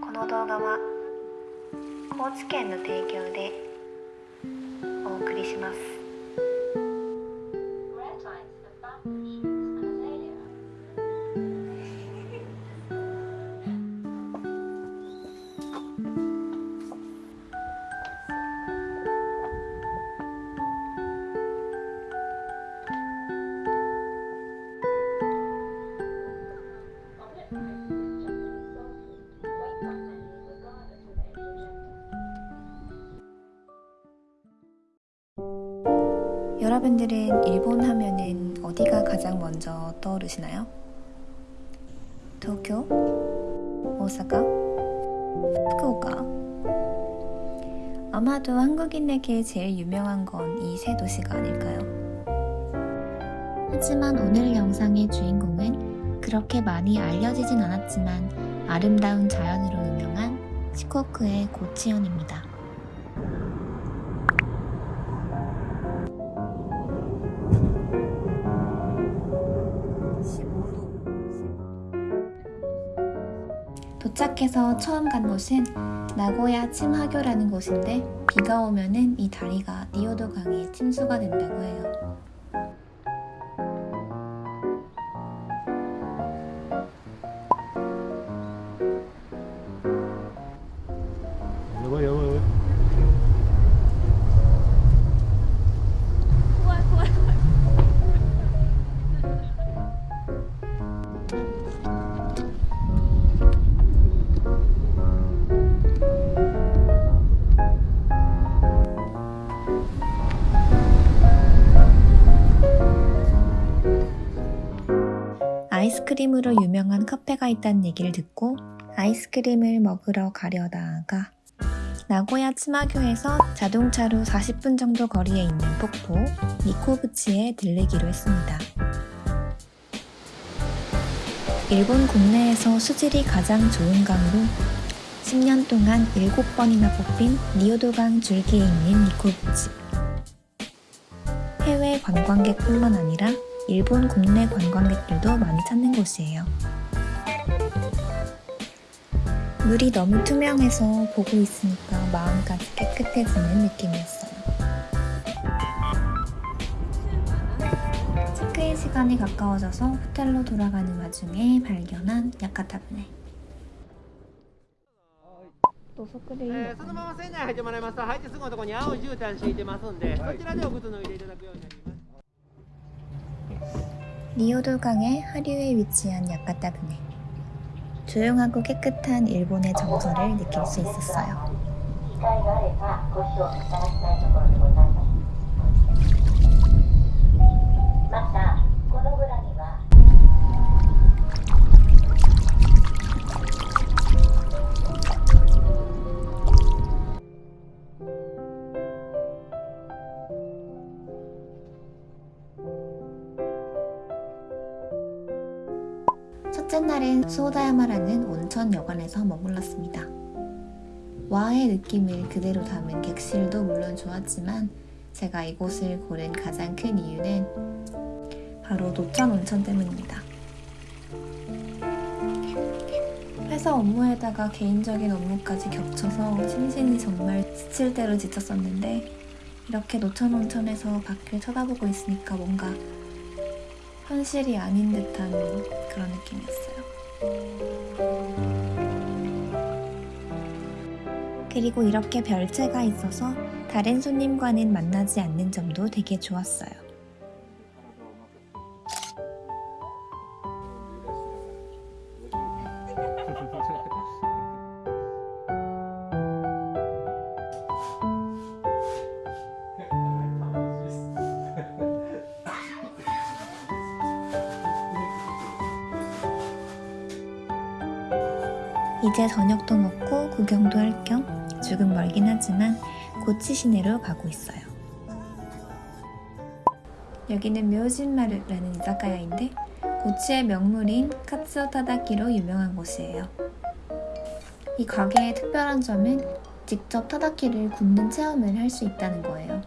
この動画は高知県の提供でお送りします。 여러분들은 일본 하면은 어디가 가장 먼저 떠오르시나요? 도쿄, 오사카, 후쿠오카. 아마도 한국인에게 제일 유명한 건 이 세 도시가 아닐까요? 하지만 오늘 영상의 주인공은 그렇게 많이 알려지진 않았지만 아름다운 자연으로 유명한 시코쿠의 고치현입니다. 도착해서 처음 간 곳은 나고야 침하교라는 곳인데 비가 오면은 이 다리가 니오도 강에 침수가 된다고 해요. 아이스크림으로 유명한 카페가 있다는 얘기를 듣고 아이스크림을 먹으러 가려다가 나고야 츠마교에서 자동차로 40분 정도 거리에 있는 폭포 니코부치에 들르기로 했습니다. 일본 국내에서 수질이 가장 좋은 강으로 10년 동안 7번이나 뽑힌 니오도강 줄기에 있는 니코부치. 해외 관광객뿐만 아니라 일본 국내 관광객들도 많이 찾는 곳이에요. 물이 너무 투명해서 보고 있으니까 마음까지 깨끗해지는 느낌이었어요. 체크인 시간이 가까워져서 호텔로 돌아가는 와중에 발견한 야카타부네. 土足でいいのえーそのまま船内入ってもらいますと入ってすぐのところに青い絨毯敷いてますんで、そちらでお靴脱いでいただくようにな 리오돌강의 하류에 위치한 야카타부네 조용하고 깨끗한 일본의 정서를 느낄 수 있었어요. 아, 수오다야마라는 온천 여관에서 머물렀습니다. 와의 느낌을 그대로 담은 객실도 물론 좋았지만 제가 이곳을 고른 가장 큰 이유는 바로 노천 온천 때문입니다. 회사 업무에다가 개인적인 업무까지 겹쳐서 심신이 정말 지칠 대로 지쳤었는데 이렇게 노천 온천에서 밖을 쳐다보고 있으니까 뭔가 현실이 아닌 듯한 그런 느낌이었어요. 그리고 이렇게 별채가 있어서 다른 손님과는 만나지 않는 점도 되게 좋았어요. 이제 저녁도 먹고 구경도 할 겸 조금 멀긴 하지만 고치 시내로 가고 있어요. 여기는 묘진마루라는 이자카야인데 고치의 명물인 카츠오 타다키로 유명한 곳이에요. 이 가게의 특별한 점은 직접 타다키를 굽는 체험을 할 수 있다는 거예요.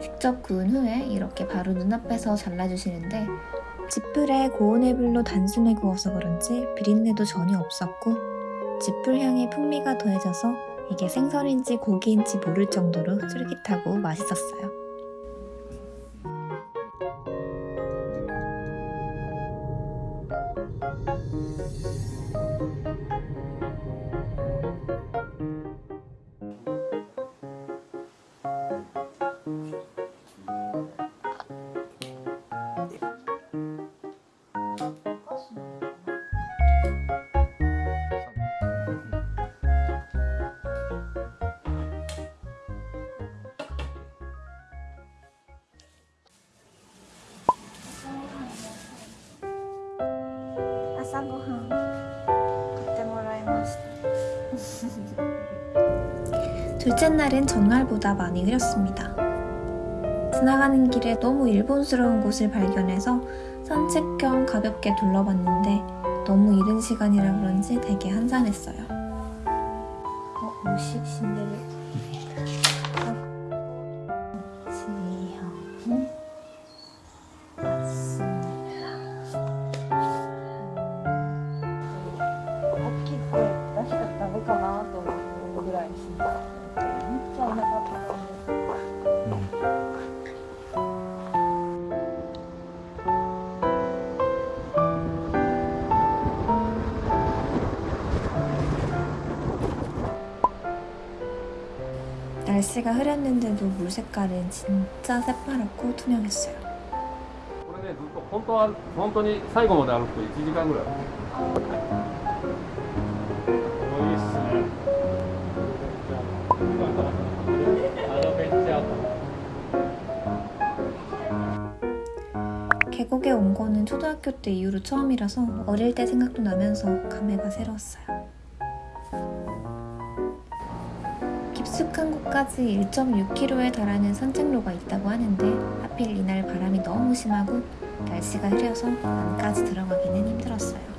직접 구운 후에 이렇게 바로 눈앞에서 잘라주시는데 지풀에 고온의 불로 단숨에 구워서 그런지 비린내도 전혀 없었고 지풀 향의 풍미가 더해져서 이게 생선인지 고기인지 모를 정도로 쫄깃하고 맛있었어요. 둘째 날은 전날보다 많이 흐렸습니다. 지나가는 길에 너무 일본스러운 곳을 발견해서 산책 겸 가볍게 둘러봤는데 너무 이른 시간이라 그런지 되게 한산했어요. 어, 무식 신데레. 날씨가 흐렸는데도 물 색깔은 진짜 새파랗고 투명했어요. 계곡에 온 거는 초등학교 때 이후로 처음이라서 어릴 때 생각도 나면서 감회가 새로웠어요. 깊숙한 곳까지 1.6km에 달하는 산책로가 있다고 하는데 하필 이날 바람이 너무 심하고 날씨가 흐려서 안까지 들어가기는 힘들었어요.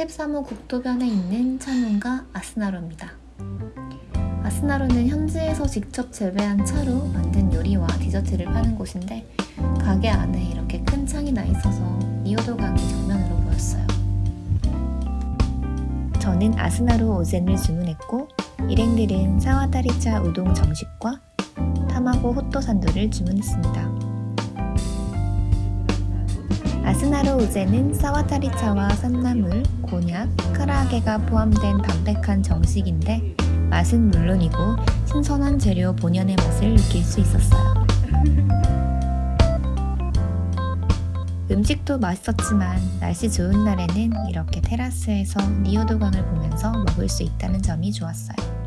(33호) 국도변에 있는 차문가 아스나로입니다. 아스나로는 현지에서 직접 재배한 차로 만든 요리와 디저트를 파는 곳인데 가게 안에 이렇게 큰 창이 나 있어서 니오도강이 정면으로 보였어요. 저는 아스나로 오젠을 주문했고 일행들은 사와다리차 우동 정식과 타마고 호또 산도를 주문했습니다. 아스나로 우제는 사와타리차와 산나물, 곤약, 카라아게가 포함된 담백한 정식인데 맛은 물론이고 신선한 재료 본연의 맛을 느낄 수 있었어요. 음식도 맛있었지만 날씨 좋은 날에는 이렇게 테라스에서 니오도강을 보면서 먹을 수 있다는 점이 좋았어요.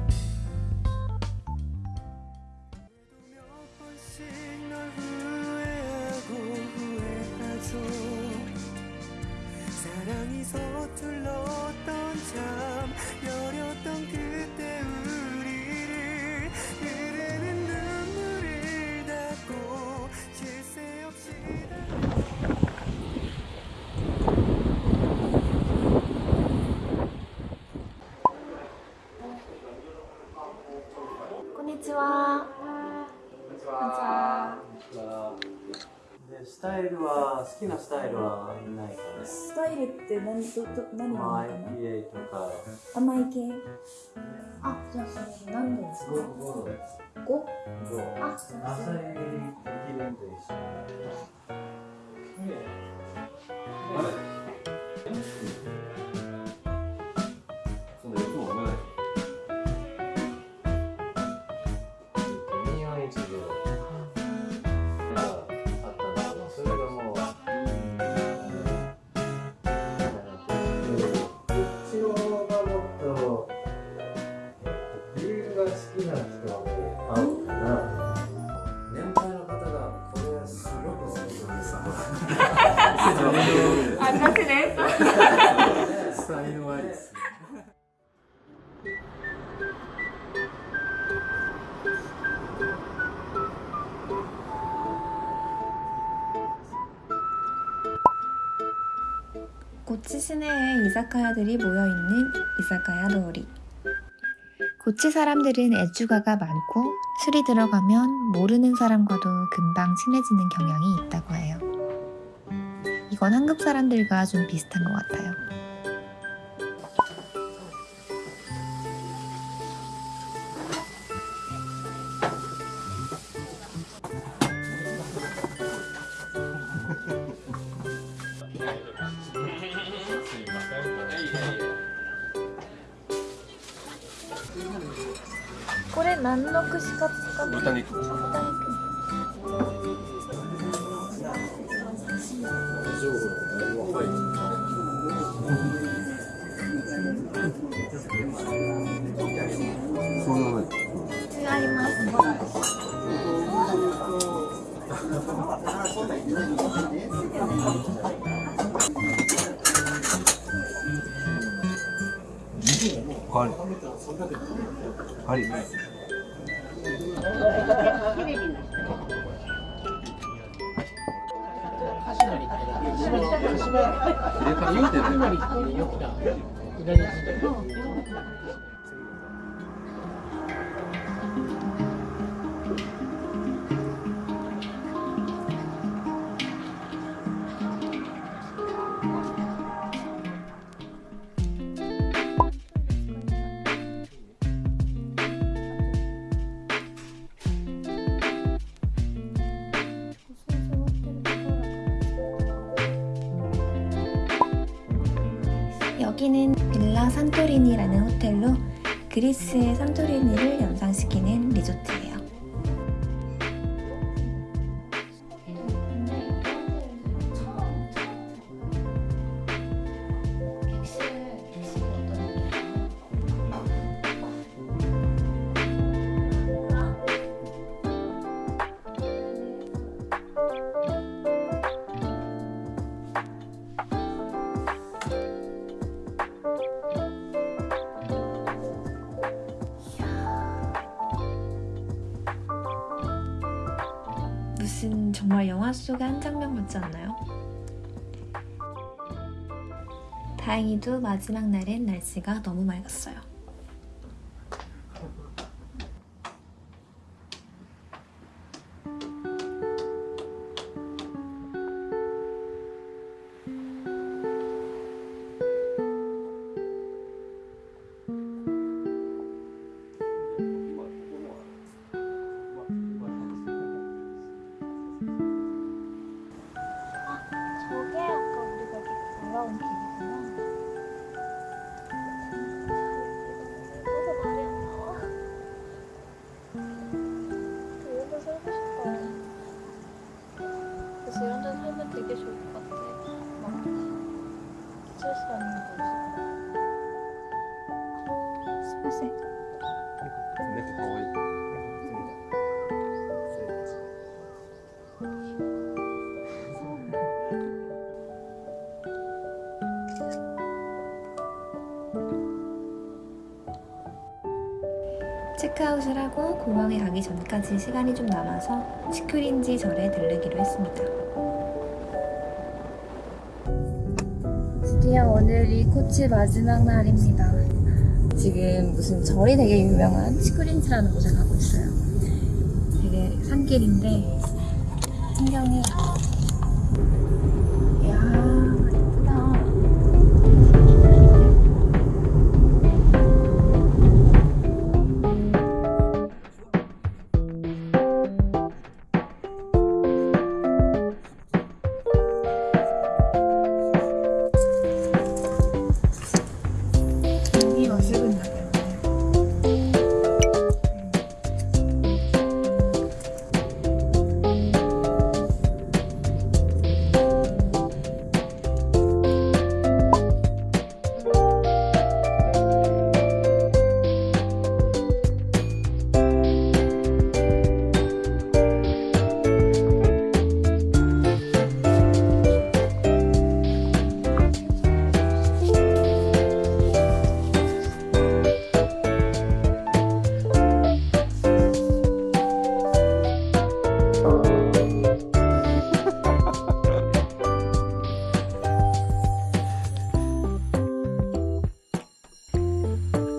きなスタイルはないかね。スタイルって何どど何まあがいいかな？IPA とか。甘い系？あじゃあそれ何でですか？ゴゴです。5? ゴあじゃあ朝入りできるんで一緒そ 이사카야들이 모여있는 이사카야 도리. 고치 사람들은 애주가가 많고 술이 들어가면 모르는 사람과도 금방 친해지는 경향이 있다고 해요. 이건 한국 사람들과 좀 비슷한 것 같아요. これ何の串カツ使って豚肉豚肉。違いますありますテレビの人。 여기는 빌라 산토리니라는 호텔로 그리스의 산토리니를 연상시키는 리조트예요. 정말 영화 속의 한 장면 같지 않나요? 다행히도 마지막 날엔 날씨가 너무 맑았어요. 세. 체크아웃을 하고 공항에 가기 전까지 시간이 좀 남아서 시큐린지 절에 들르기로 했습니다. 드디어 오늘이 코치 마지막 날입니다. 지금 무슨 절이 되게 유명한 치쿠린지라는 곳에 가고 있어요. 되게 산길인데 풍경이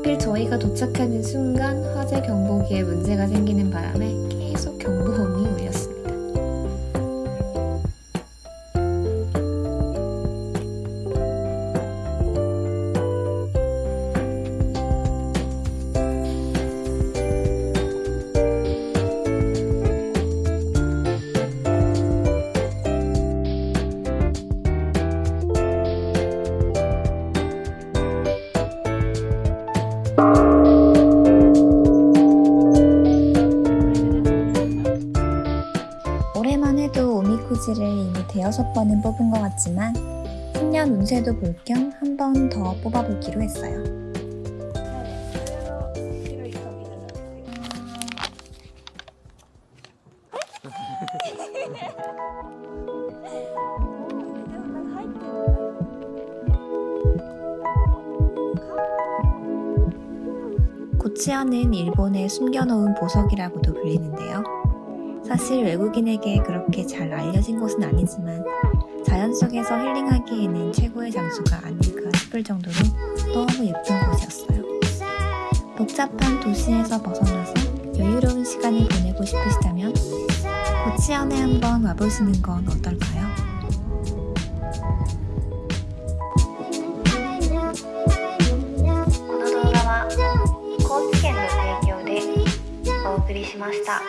하필 저희가 도착하는 순간 화재 경보기에 문제가 생기는 바람에 번은 뽑은 것 같지만 10년 운세도 볼 겸 한 번 더 뽑아보기로 했어요. 고치아는 일본의 숨겨놓은 보석이라고도 불리는데요. 사실 외국인에게 그렇게 잘 알려진 곳은 아니지만 자연 속에서 힐링하기에는 최고의 장소가 아닐까 싶을 정도로 너무 예쁜 곳이었어요. 복잡한 도시에서 벗어나서 여유로운 시간을 보내고 싶으시다면 고치안에 한번 와보시는 건 어떨까요? この動画は高知県の提供でお送りしました。